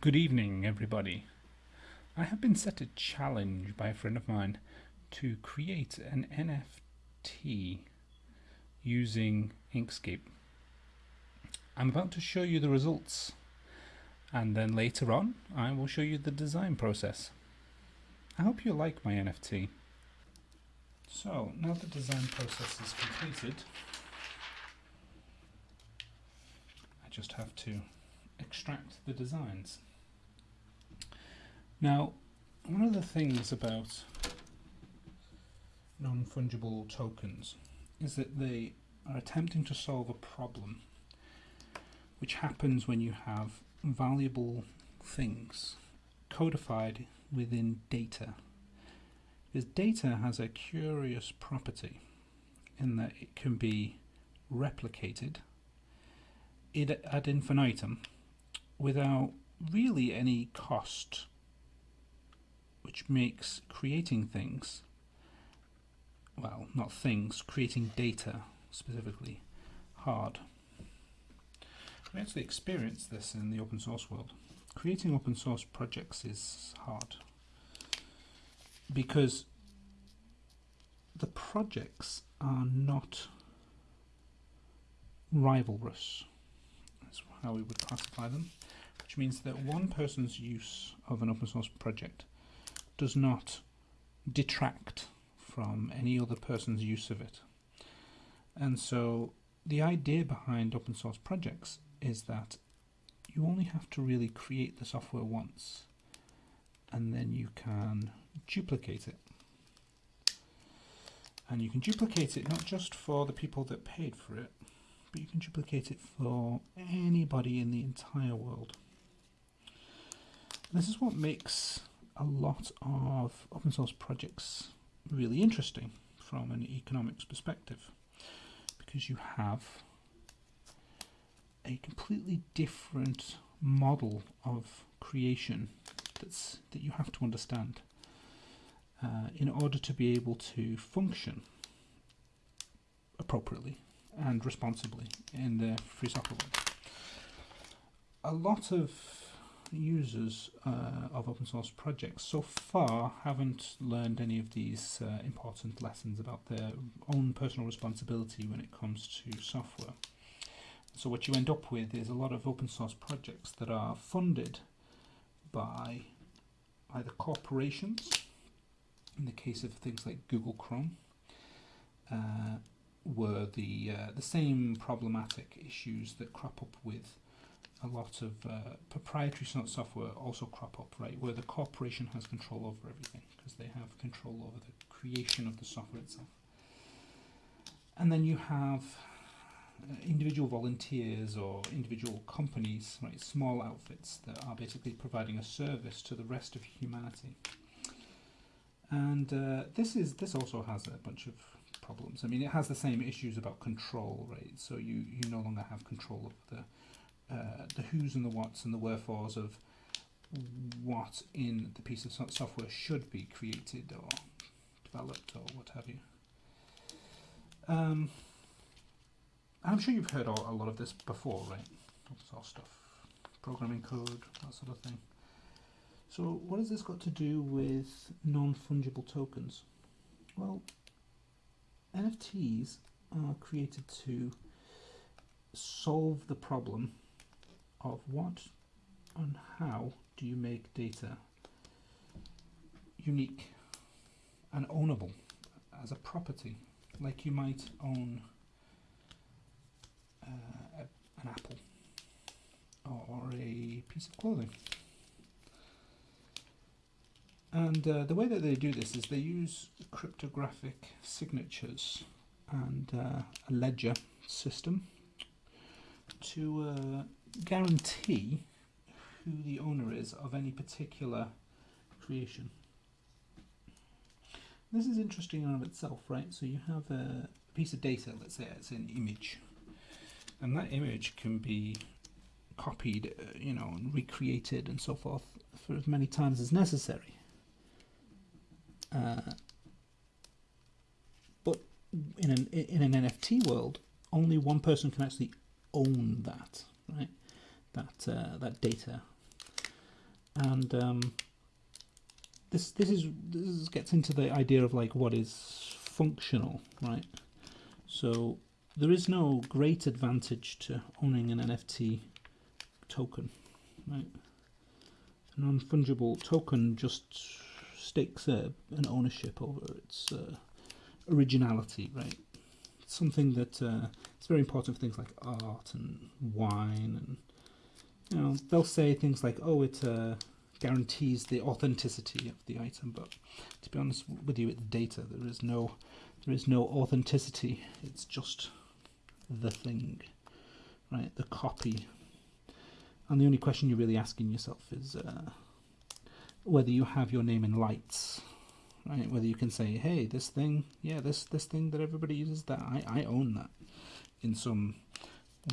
Good evening, everybody. I have been set a challenge by a friend of mine to create an NFT using Inkscape. I'm about to show you the results and then later on I will show you the design process. I hope you like my NFT. So now the design process is completed, I just have to extract the designs. Now, one of the things about non-fungible tokens is that they are attempting to solve a problem which happens when you have valuable things codified within data. Because data has a curious property in that it can be replicated ad infinitum without really any cost, which makes creating things, well, not things, creating data specifically, hard. We actually experience this in the open source world. Creating open source projects is hard because the projects are not rivalrous. How we would classify them which means that one person's use of an open source project does not detract from any other person's use of it. And so the idea behind open source projects is that you only have to really create the software once and then you can duplicate it. And you can duplicate it not just for the people that paid for it, but you can duplicate it for anybody in the entire world. This is what makes a lot of open source projects really interesting from an economics perspective because you have a completely different model of creation that's that you have to understand uh, in order to be able to function appropriately and responsibly in the free software world. A lot of users uh, of open source projects so far haven't learned any of these uh, important lessons about their own personal responsibility when it comes to software. So what you end up with is a lot of open source projects that are funded by either corporations, in the case of things like Google Chrome, uh, were the uh, the same problematic issues that crop up with a lot of uh, proprietary software also crop up, right, where the corporation has control over everything because they have control over the creation of the software itself. And then you have uh, individual volunteers or individual companies, right, small outfits that are basically providing a service to the rest of humanity. And uh, this is this also has a bunch of problems. I mean, it has the same issues about control, right? So you you no longer have control of the uh, the who's and the whats and the wherefores of what in the piece of software should be created or developed or what have you. Um, I'm sure you've heard all, a lot of this before, right? All stuff, programming code, that sort of thing. So what has this got to do with non-fungible tokens? Well, NFTs are created to solve the problem of what and how do you make data unique and ownable as a property like you might own uh, an apple or a piece of clothing and uh, the way that they do this is they use cryptographic signatures and uh, a ledger system to uh, guarantee who the owner is of any particular creation. This is interesting in of itself, right? So you have a piece of data, let's say it's an image, and that image can be copied, uh, you know, and recreated and so forth for as many times as necessary. Uh, but in an in an NFT world, only one person can actually own that, right? that uh, that data. and um, this this is this gets into the idea of like what is functional, right? So there is no great advantage to owning an NFT token, right? A non-fungible token just stakes uh, an ownership over its uh, originality, right? It's something that uh, it's very important for things like art and wine, and you know they'll say things like, "Oh, it uh, guarantees the authenticity of the item," but to be honest with you, it's data. There is no there is no authenticity. It's just the thing, right? The copy. And the only question you're really asking yourself is uh, whether you have your name in lights, right? Whether you can say, "Hey, this thing, yeah, this this thing that everybody uses, that I I own that in some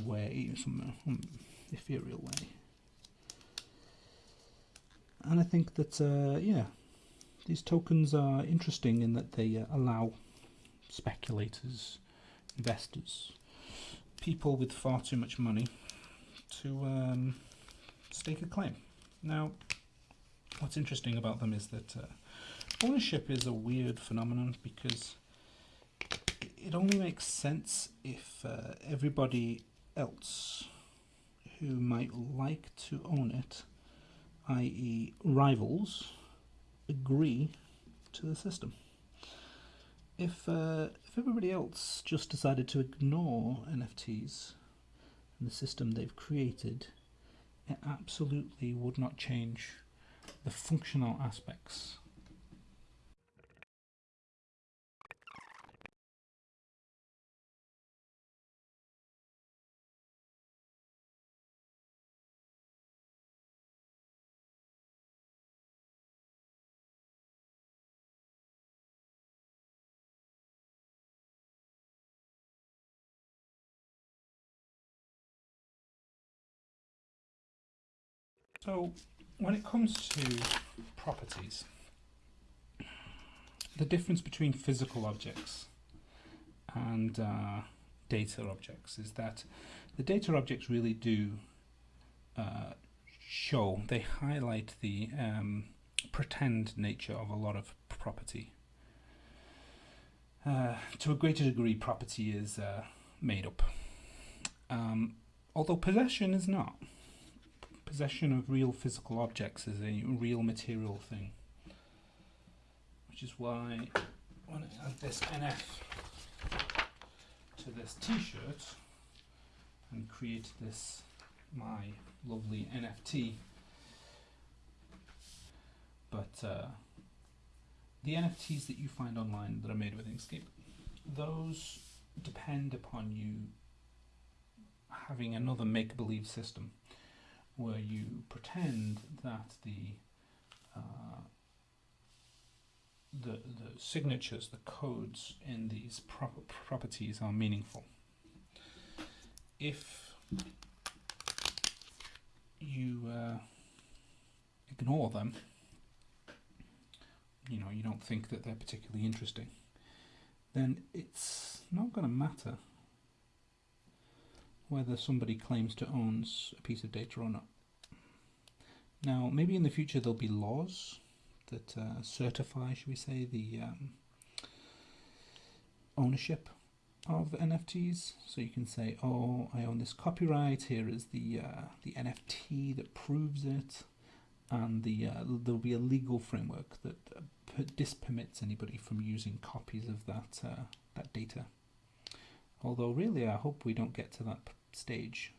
way, some um, ethereal way." And I think that uh, yeah, these tokens are interesting in that they uh, allow speculators, investors, people with far too much money to um, stake a claim. Now, what's interesting about them is that uh, ownership is a weird phenomenon because it only makes sense if uh, everybody else who might like to own it, i.e., rivals, agree to the system if uh, if everybody else just decided to ignore NFTs and the system they've created, it absolutely would not change the functional aspects. So, when it comes to properties, the difference between physical objects and uh, data objects is that the data objects really do uh, show, they highlight the um, pretend nature of a lot of property. Uh, to a greater degree, property is uh, made up, um, although possession is not possession of real physical objects is a real material thing. Which is why when I add this NF to this t-shirt and create this my lovely NFT but uh, the NFTs that you find online that are made with Inkscape those depend upon you having another make-believe system where you pretend that the uh, the, the signatures, the codes in these pro properties are meaningful. If you uh, ignore them, you know, you don't think that they're particularly interesting, then it's not going to matter whether somebody claims to own a piece of data or not. Now, maybe in the future there'll be laws that uh, certify, should we say, the um, ownership of NFTs. So you can say, "Oh, I own this copyright. Here is the uh, the NFT that proves it," and the uh, there'll be a legal framework that uh, dispermits anybody from using copies of that uh, that data. Although, really, I hope we don't get to that stage.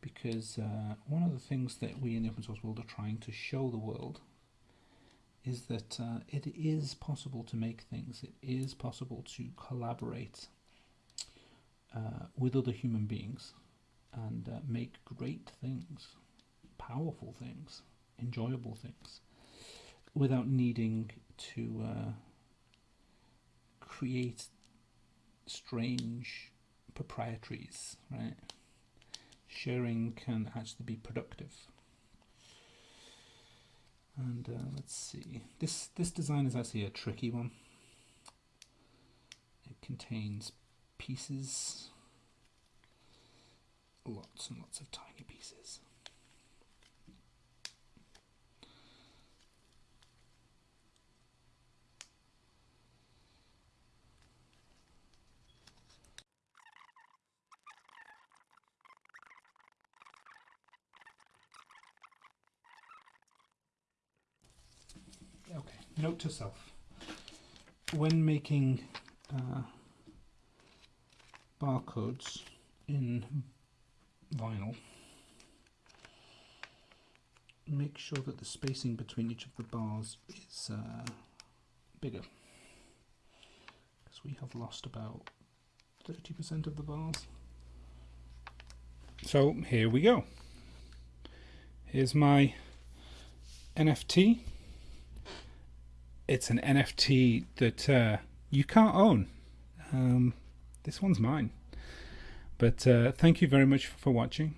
Because uh, one of the things that we in the open source world are trying to show the world is that uh, it is possible to make things, it is possible to collaborate uh, with other human beings and uh, make great things, powerful things, enjoyable things, without needing to uh, create strange proprietaries, right? Sharing can actually be productive. And uh, let's see, this, this design is actually a tricky one. It contains pieces, lots and lots of tiny pieces. Note to self: when making uh, barcodes in vinyl, make sure that the spacing between each of the bars is uh, bigger because we have lost about 30% of the bars. So here we go. Here's my NFT. It's an NFT that uh, you can't own. Um, this one's mine. But uh, thank you very much for watching,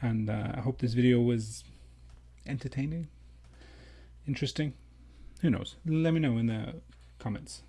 and uh, I hope this video was entertaining, interesting. Who knows? Let me know in the comments.